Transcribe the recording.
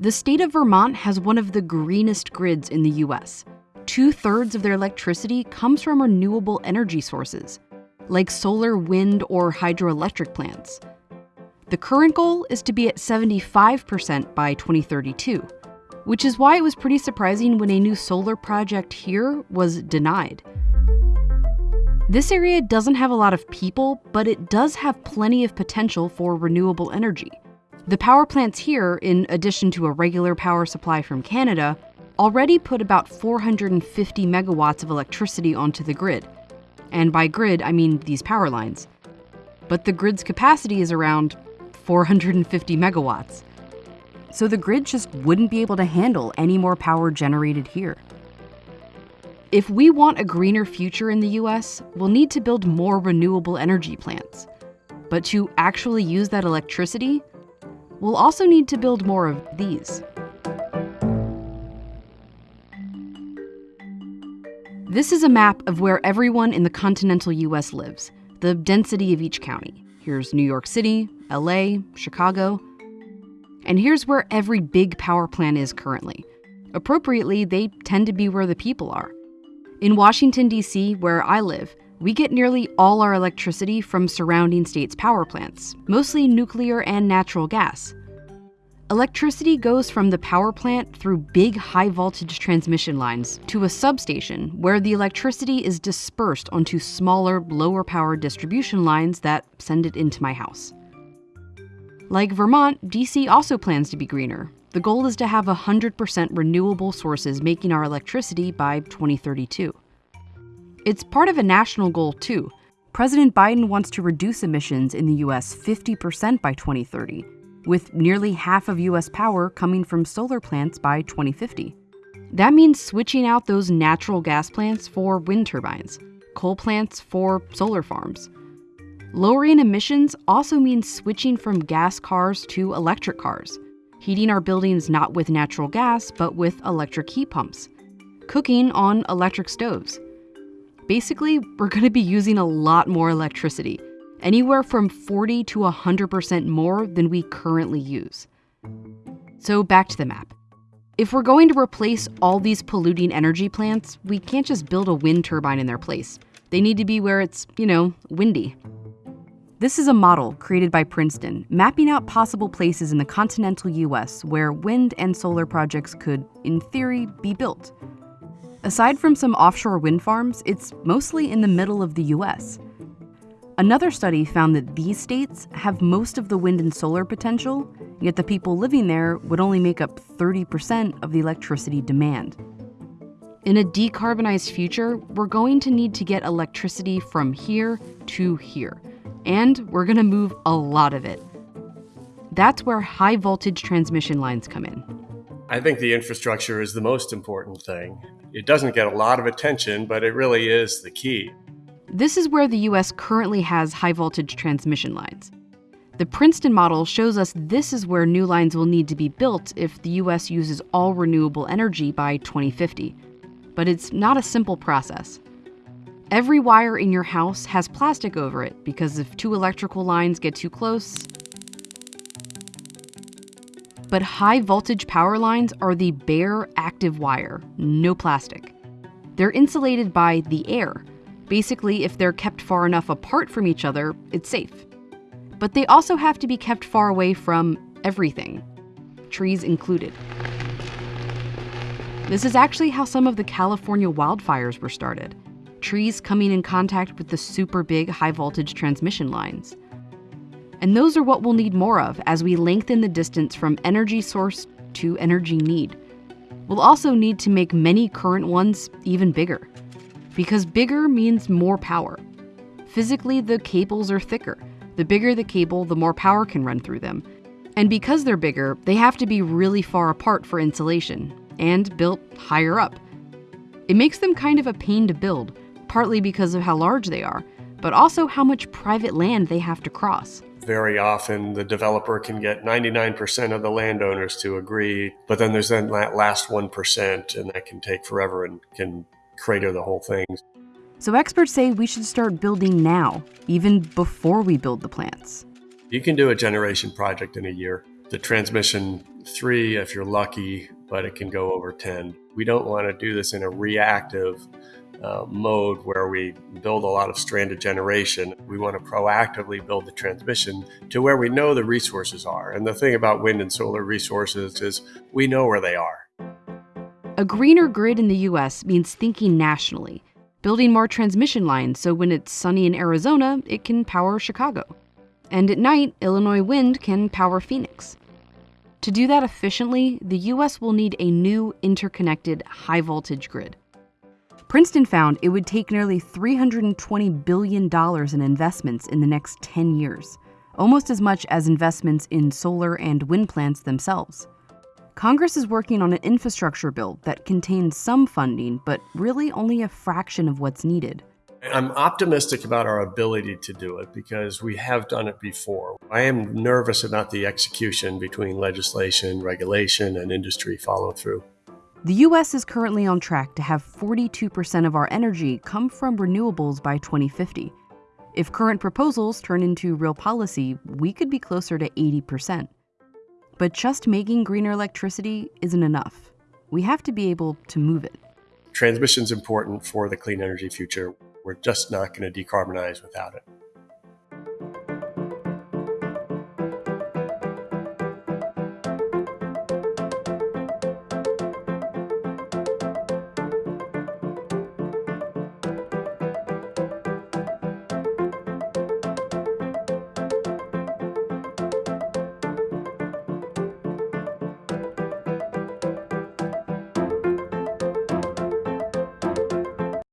The state of Vermont has one of the greenest grids in the US. Two thirds of their electricity comes from renewable energy sources, like solar, wind, or hydroelectric plants. The current goal is to be at 75% by 2032, which is why it was pretty surprising when a new solar project here was denied. This area doesn't have a lot of people, but it does have plenty of potential for renewable energy. The power plants here, in addition to a regular power supply from Canada, already put about 450 megawatts of electricity onto the grid. And by grid, I mean these power lines. But the grid's capacity is around 450 megawatts. So the grid just wouldn't be able to handle any more power generated here. If we want a greener future in the US, we'll need to build more renewable energy plants. But to actually use that electricity, we'll also need to build more of these. This is a map of where everyone in the continental US lives, the density of each county. Here's New York City, LA, Chicago. And here's where every big power plant is currently. Appropriately, they tend to be where the people are. In Washington, D.C., where I live, we get nearly all our electricity from surrounding states' power plants, mostly nuclear and natural gas. Electricity goes from the power plant through big high voltage transmission lines to a substation where the electricity is dispersed onto smaller, lower power distribution lines that send it into my house. Like Vermont, DC also plans to be greener, the goal is to have 100% renewable sources making our electricity by 2032. It's part of a national goal, too. President Biden wants to reduce emissions in the US 50% by 2030, with nearly half of US power coming from solar plants by 2050. That means switching out those natural gas plants for wind turbines, coal plants for solar farms. Lowering emissions also means switching from gas cars to electric cars heating our buildings not with natural gas, but with electric heat pumps, cooking on electric stoves. Basically, we're going to be using a lot more electricity, anywhere from 40 to 100% more than we currently use. So, back to the map. If we're going to replace all these polluting energy plants, we can't just build a wind turbine in their place. They need to be where it's, you know, windy. This is a model created by Princeton, mapping out possible places in the continental US where wind and solar projects could, in theory, be built. Aside from some offshore wind farms, it's mostly in the middle of the US. Another study found that these states have most of the wind and solar potential, yet the people living there would only make up 30% of the electricity demand. In a decarbonized future, we're going to need to get electricity from here to here and we're going to move a lot of it. That's where high voltage transmission lines come in. I think the infrastructure is the most important thing. It doesn't get a lot of attention, but it really is the key. This is where the US currently has high voltage transmission lines. The Princeton model shows us this is where new lines will need to be built if the US uses all renewable energy by 2050. But it's not a simple process. Every wire in your house has plastic over it because if two electrical lines get too close. But high voltage power lines are the bare active wire, no plastic. They're insulated by the air. Basically, if they're kept far enough apart from each other, it's safe. But they also have to be kept far away from everything, trees included. This is actually how some of the California wildfires were started trees coming in contact with the super big high voltage transmission lines. And those are what we'll need more of as we lengthen the distance from energy source to energy need. We'll also need to make many current ones even bigger, because bigger means more power. Physically, the cables are thicker. The bigger the cable, the more power can run through them. And because they're bigger, they have to be really far apart for insulation, and built higher up. It makes them kind of a pain to build, partly because of how large they are, but also how much private land they have to cross. Very often, the developer can get 99% of the landowners to agree, but then there's then that last 1%, and that can take forever and can crater the whole thing. So, experts say we should start building now, even before we build the plants. You can do a generation project in a year. The transmission three if you're lucky, but it can go over 10. We don't want to do this in a reactive uh, mode where we build a lot of stranded generation. We want to proactively build the transmission to where we know the resources are. And the thing about wind and solar resources is we know where they are. A greener grid in the US means thinking nationally, building more transmission lines so when it's sunny in Arizona, it can power Chicago. And at night, Illinois wind can power Phoenix. To do that efficiently, the US will need a new interconnected high voltage grid. Princeton found it would take nearly $320 billion in investments in the next 10 years, almost as much as investments in solar and wind plants themselves. Congress is working on an infrastructure bill that contains some funding, but really only a fraction of what's needed. I'm optimistic about our ability to do it because we have done it before. I am nervous about the execution between legislation, regulation, and industry follow through. The US is currently on track to have 42% of our energy come from renewables by 2050. If current proposals turn into real policy, we could be closer to 80%. But just making greener electricity isn't enough. We have to be able to move it. Transmission is important for the clean energy future. We're just not going to decarbonize without it.